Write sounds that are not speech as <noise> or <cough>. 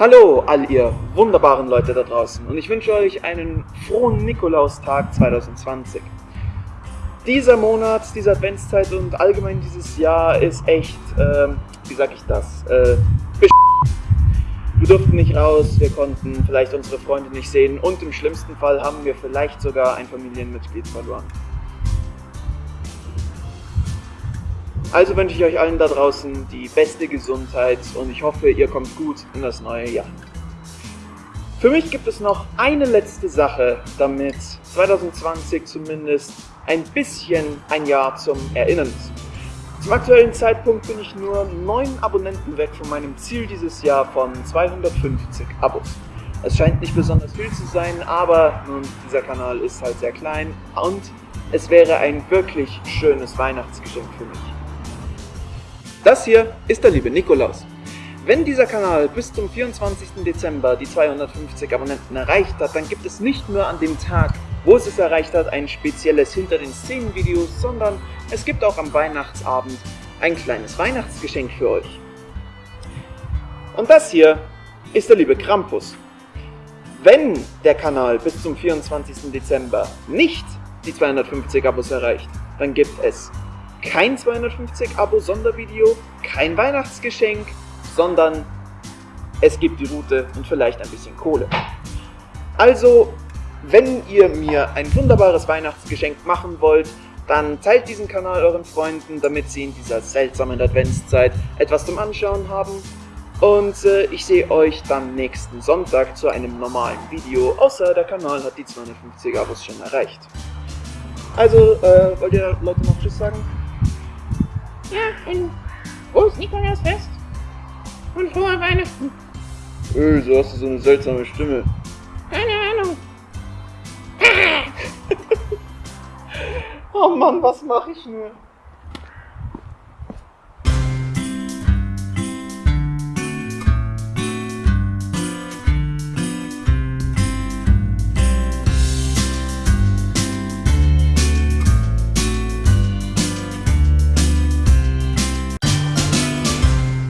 Hallo, all ihr wunderbaren Leute da draußen und ich wünsche euch einen frohen Nikolaustag 2020. Dieser Monat, diese Adventszeit und allgemein dieses Jahr ist echt, ähm, wie sag ich das, äh, wir durften nicht raus, wir konnten vielleicht unsere Freunde nicht sehen und im schlimmsten Fall haben wir vielleicht sogar ein Familienmitglied verloren. Also wünsche ich euch allen da draußen die beste Gesundheit und ich hoffe, ihr kommt gut in das neue Jahr. Für mich gibt es noch eine letzte Sache, damit 2020 zumindest ein bisschen ein Jahr zum Erinnern ist. Zum aktuellen Zeitpunkt bin ich nur 9 Abonnenten weg von meinem Ziel dieses Jahr von 250 Abos. Es scheint nicht besonders viel zu sein, aber nun, dieser Kanal ist halt sehr klein und es wäre ein wirklich schönes Weihnachtsgeschenk für mich. Das hier ist der liebe Nikolaus. Wenn dieser Kanal bis zum 24. Dezember die 250 Abonnenten erreicht hat, dann gibt es nicht nur an dem Tag, wo es es erreicht hat, ein spezielles Hinter den Szenen Video, sondern es gibt auch am Weihnachtsabend ein kleines Weihnachtsgeschenk für euch. Und das hier ist der liebe Krampus. Wenn der Kanal bis zum 24. Dezember nicht die 250 Abos erreicht, dann gibt es kein 250 Abo Sondervideo, kein Weihnachtsgeschenk, sondern es gibt die Route und vielleicht ein bisschen Kohle. Also, wenn ihr mir ein wunderbares Weihnachtsgeschenk machen wollt, dann teilt diesen Kanal euren Freunden, damit sie in dieser seltsamen Adventszeit etwas zum Anschauen haben. Und äh, ich sehe euch dann nächsten Sonntag zu einem normalen Video, außer der Kanal hat die 250 Abos schon erreicht. Also, äh, wollt ihr Leute noch Tschüss sagen? Ja, und frohes Nikolausfest und frohe Weihnachten. Öh, so hast du so eine seltsame Stimme. Keine Ahnung. <laughs> oh Mann, was mache ich nur?